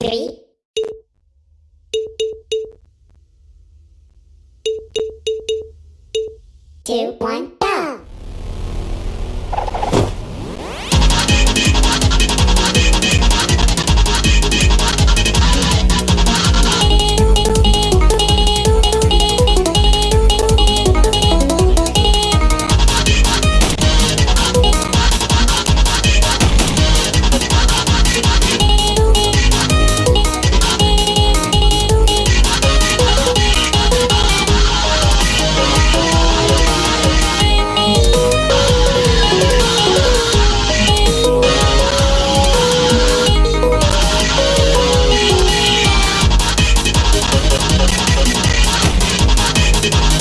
three, two, one, Thank